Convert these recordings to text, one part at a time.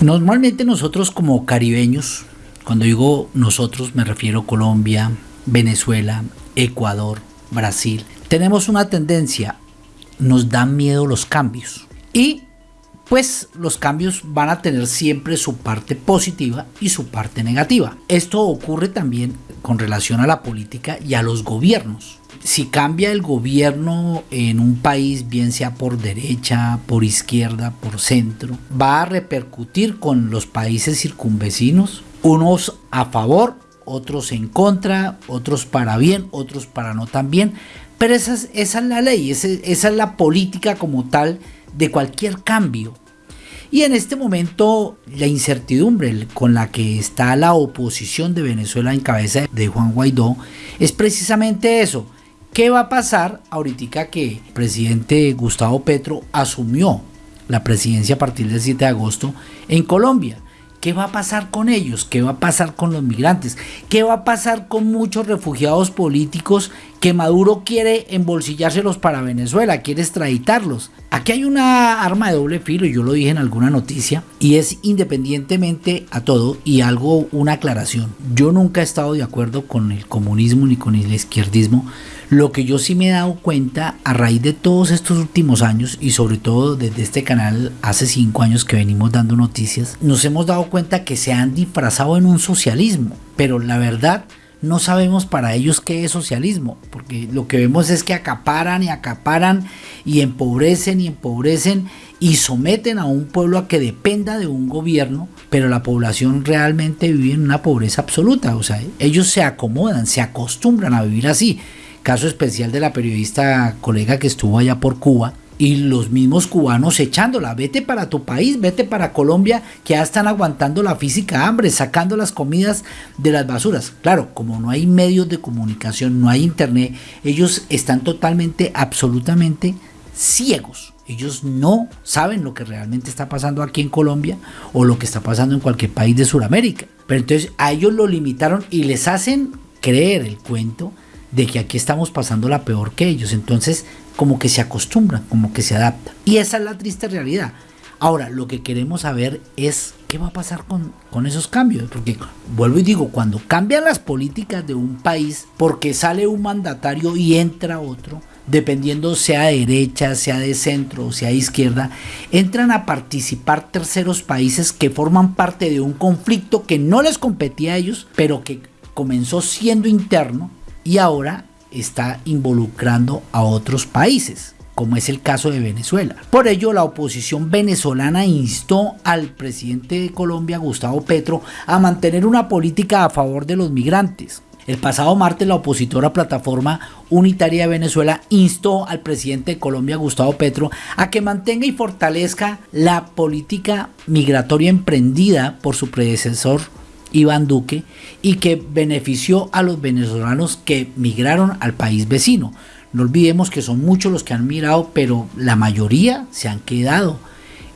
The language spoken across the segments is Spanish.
Normalmente nosotros como caribeños, cuando digo nosotros me refiero a Colombia, Venezuela, Ecuador, Brasil, tenemos una tendencia, nos dan miedo los cambios. Y pues los cambios van a tener siempre su parte positiva y su parte negativa. Esto ocurre también con relación a la política y a los gobiernos. Si cambia el gobierno en un país, bien sea por derecha, por izquierda, por centro, va a repercutir con los países circunvecinos, unos a favor, otros en contra, otros para bien, otros para no tan bien. Pero esa es, esa es la ley, esa, esa es la política como tal de cualquier cambio. Y en este momento la incertidumbre con la que está la oposición de Venezuela en cabeza de Juan Guaidó es precisamente eso. ¿Qué va a pasar ahorita que el presidente Gustavo Petro asumió la presidencia a partir del 7 de agosto en Colombia? ¿Qué va a pasar con ellos? ¿Qué va a pasar con los migrantes? ¿Qué va a pasar con muchos refugiados políticos que Maduro quiere embolsillárselos para Venezuela, quiere extraditarlos? Aquí hay una arma de doble filo, yo lo dije en alguna noticia, y es independientemente a todo y algo, una aclaración. Yo nunca he estado de acuerdo con el comunismo ni con el izquierdismo, lo que yo sí me he dado cuenta a raíz de todos estos últimos años y sobre todo desde este canal hace cinco años que venimos dando noticias, nos hemos dado cuenta que se han disfrazado en un socialismo, pero la verdad no sabemos para ellos qué es socialismo, porque lo que vemos es que acaparan y acaparan y empobrecen y empobrecen y someten a un pueblo a que dependa de un gobierno, pero la población realmente vive en una pobreza absoluta, o sea, ellos se acomodan, se acostumbran a vivir así. Caso especial de la periodista colega que estuvo allá por Cuba, y los mismos cubanos echándola, vete para tu país, vete para Colombia, que ya están aguantando la física hambre, sacando las comidas de las basuras. Claro, como no hay medios de comunicación, no hay internet, ellos están totalmente, absolutamente ciegos. Ellos no saben lo que realmente está pasando aquí en Colombia o lo que está pasando en cualquier país de Sudamérica. Pero entonces a ellos lo limitaron y les hacen creer el cuento de que aquí estamos pasando la peor que ellos. Entonces, como que se acostumbran, como que se adaptan. Y esa es la triste realidad. Ahora, lo que queremos saber es qué va a pasar con, con, esos cambios. Porque, vuelvo y digo, cuando cambian las políticas de un país, porque sale un mandatario y entra otro, dependiendo sea de derecha, sea de centro o sea de izquierda, entran a participar terceros países que forman parte de un conflicto que no les competía a ellos, pero que comenzó siendo interno y ahora está involucrando a otros países como es el caso de Venezuela. Por ello, la oposición venezolana instó al presidente de Colombia, Gustavo Petro, a mantener una política a favor de los migrantes. El pasado martes, la opositora Plataforma Unitaria de Venezuela instó al presidente de Colombia, Gustavo Petro, a que mantenga y fortalezca la política migratoria emprendida por su predecesor Iván Duque y que benefició a los venezolanos que migraron al país vecino. No olvidemos que son muchos los que han migrado, pero la mayoría se han quedado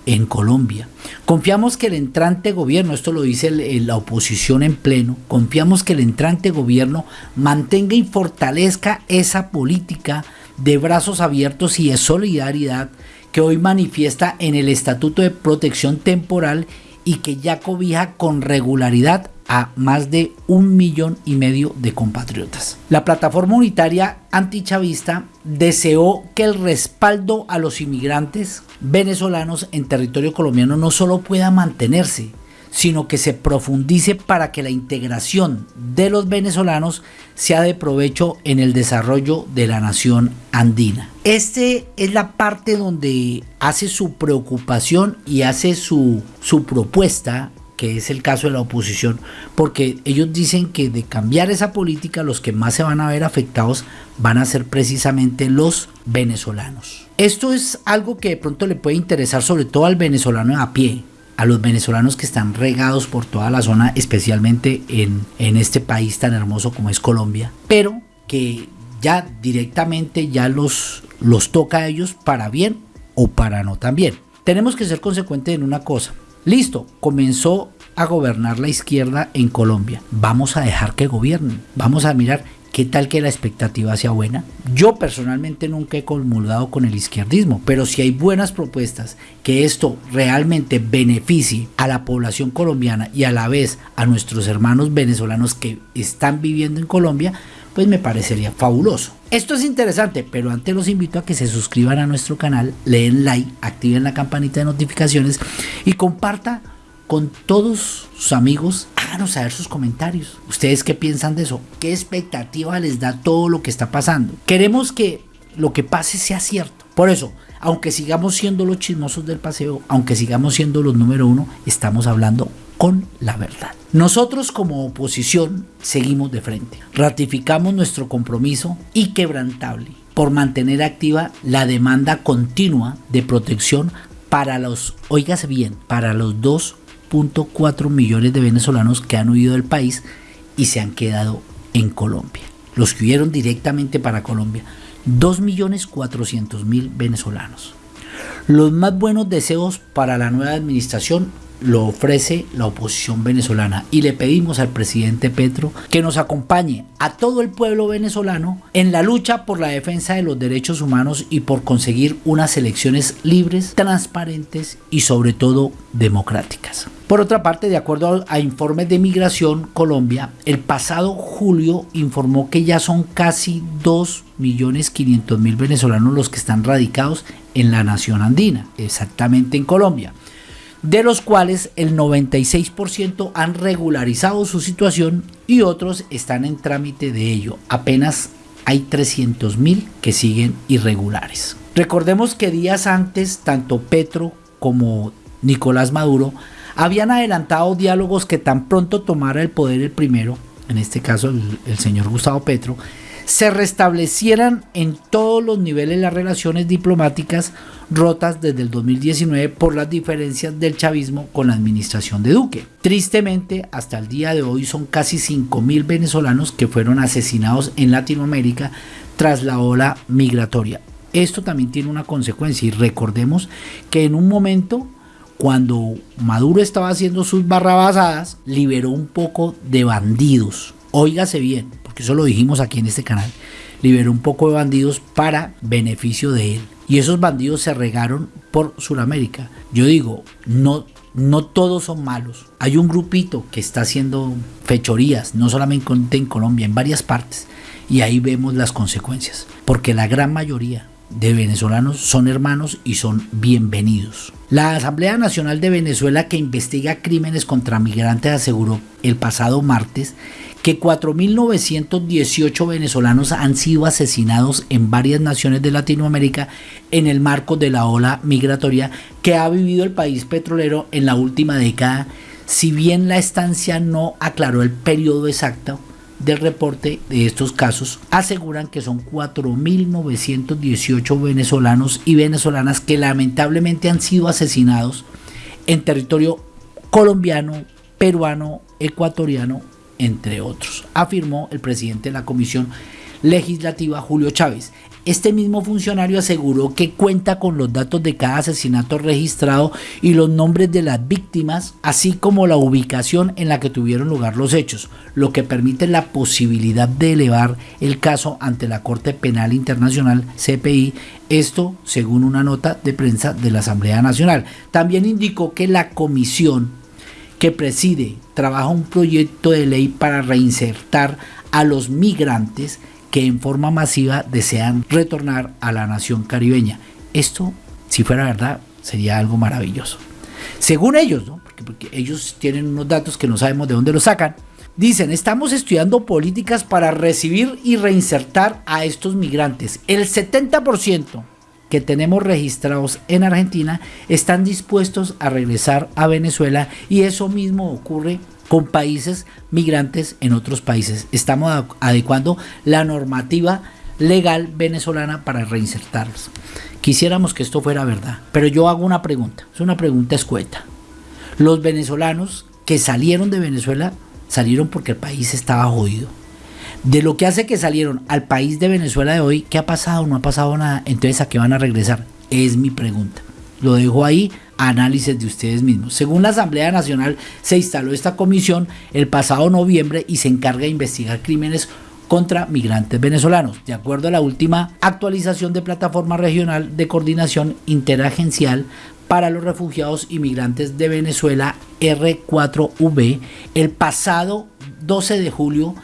en Colombia. Confiamos que el entrante gobierno, esto lo dice la oposición en pleno, confiamos que el entrante gobierno mantenga y fortalezca esa política de brazos abiertos y de solidaridad que hoy manifiesta en el Estatuto de Protección Temporal y que ya cobija con regularidad a más de un millón y medio de compatriotas. La plataforma unitaria antichavista deseó que el respaldo a los inmigrantes venezolanos en territorio colombiano no solo pueda mantenerse, sino que se profundice para que la integración de los venezolanos sea de provecho en el desarrollo de la nación andina. Este es la parte donde hace su preocupación y hace su, su propuesta que es el caso de la oposición, porque ellos dicen que de cambiar esa política los que más se van a ver afectados van a ser precisamente los venezolanos. Esto es algo que de pronto le puede interesar sobre todo al venezolano a pie, a los venezolanos que están regados por toda la zona, especialmente en, en este país tan hermoso como es Colombia, pero que ya directamente ya los, los toca a ellos para bien o para no también. Tenemos que ser consecuentes en una cosa. Listo, comenzó a gobernar la izquierda en Colombia. Vamos a dejar que gobiernen. Vamos a mirar ¿qué tal que la expectativa sea buena? Yo personalmente nunca he comulgado con el izquierdismo, pero si hay buenas propuestas que esto realmente beneficie a la población colombiana y a la vez a nuestros hermanos venezolanos que están viviendo en Colombia, pues me parecería fabuloso. Esto es interesante, pero antes los invito a que se suscriban a nuestro canal, leen like, activen la campanita de notificaciones y comparta con todos sus amigos, háganos saber sus comentarios. ¿Ustedes qué piensan de eso? ¿Qué expectativa les da todo lo que está pasando? Queremos que lo que pase sea cierto. Por eso, aunque sigamos siendo los chismosos del paseo, aunque sigamos siendo los número uno, estamos hablando con la verdad. Nosotros como oposición seguimos de frente. Ratificamos nuestro compromiso inquebrantable por mantener activa la demanda continua de protección para los, oígase bien, para los 2.4 millones de venezolanos que han huido del país y se han quedado en Colombia. Los que huyeron directamente para Colombia, 2.400.000 venezolanos. Los más buenos deseos para la nueva administración lo ofrece la oposición venezolana y le pedimos al presidente Petro que nos acompañe a todo el pueblo venezolano en la lucha por la defensa de los derechos humanos y por conseguir unas elecciones libres, transparentes y sobre todo democráticas. Por otra parte, de acuerdo a informes de Migración Colombia, el pasado julio informó que ya son casi 2.500.000 venezolanos los que están radicados en la nación andina, exactamente en Colombia de los cuales el 96% han regularizado su situación y otros están en trámite de ello. Apenas hay 300.000 que siguen irregulares. Recordemos que días antes tanto Petro como Nicolás Maduro habían adelantado diálogos que tan pronto tomara el poder el primero, en este caso el, el señor Gustavo Petro, se restablecieran en todos los niveles las relaciones diplomáticas rotas desde el 2019 por las diferencias del chavismo con la administración de Duque. Tristemente, hasta el día de hoy son casi 5.000 venezolanos que fueron asesinados en Latinoamérica tras la ola migratoria. Esto también tiene una consecuencia y recordemos que en un momento cuando Maduro estaba haciendo sus barrabasadas, liberó un poco de bandidos. Óigase bien, porque eso lo dijimos aquí en este canal. Liberó un poco de bandidos para beneficio de él. Y esos bandidos se regaron por Sudamérica. Yo digo, no, no todos son malos. Hay un grupito que está haciendo fechorías, no solamente en Colombia, en varias partes. Y ahí vemos las consecuencias. Porque la gran mayoría de venezolanos son hermanos y son bienvenidos. La Asamblea Nacional de Venezuela que investiga crímenes contra migrantes aseguró el pasado martes que 4.918 venezolanos han sido asesinados en varias naciones de Latinoamérica en el marco de la ola migratoria que ha vivido el país petrolero en la última década, si bien la estancia no aclaró el periodo exacto del reporte de estos casos, aseguran que son 4.918 venezolanos y venezolanas que lamentablemente han sido asesinados en territorio colombiano, peruano, ecuatoriano entre otros, afirmó el presidente de la Comisión Legislativa Julio Chávez. Este mismo funcionario aseguró que cuenta con los datos de cada asesinato registrado y los nombres de las víctimas, así como la ubicación en la que tuvieron lugar los hechos, lo que permite la posibilidad de elevar el caso ante la Corte Penal Internacional CPI, esto según una nota de prensa de la Asamblea Nacional. También indicó que la comisión que preside trabaja un proyecto de ley para reinsertar a los migrantes que en forma masiva desean retornar a la nación caribeña. Esto, si fuera verdad, sería algo maravilloso. Según ellos, porque, ellos tienen unos datos que no sabemos de dónde los sacan, dicen, estamos estudiando políticas para recibir y reinsertar a estos migrantes. El 70% que tenemos registrados en Argentina están dispuestos a regresar a Venezuela y eso mismo ocurre con países migrantes en otros países. Estamos adecuando la normativa legal venezolana para reinsertarlos. Quisiéramos que esto fuera verdad, pero yo hago una pregunta, es una pregunta escueta. Los venezolanos que salieron de Venezuela salieron porque el país estaba jodido de lo que hace que salieron al país de Venezuela de hoy, ¿qué ha pasado? No ha pasado nada. Entonces, ¿a qué van a regresar? Es mi pregunta. Lo dejo ahí, análisis de ustedes mismos. Según la Asamblea Nacional, se instaló esta comisión el pasado noviembre y se encarga de investigar crímenes contra migrantes venezolanos. De acuerdo a la última actualización de Plataforma Regional de Coordinación Interagencial para los Refugiados y Migrantes de Venezuela, R4V, el pasado 12 de julio,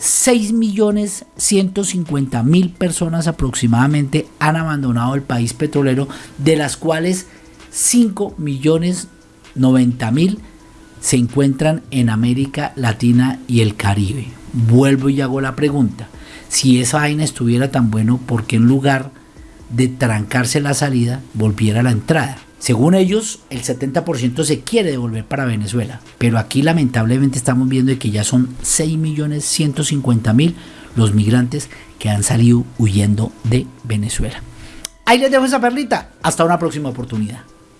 6.150.000 personas aproximadamente han abandonado el país petrolero, de las cuales 5.090.000 se encuentran en América Latina y el Caribe. Vuelvo y hago la pregunta. Si esa vaina estuviera tan bueno, ¿por qué en lugar de trancarse la salida, volviera la entrada? Según ellos, el 70% se quiere devolver para Venezuela, pero aquí lamentablemente estamos viendo que ya son 6.150.000 los migrantes que han salido huyendo de Venezuela. Ahí les dejo esa perlita. Hasta una próxima oportunidad.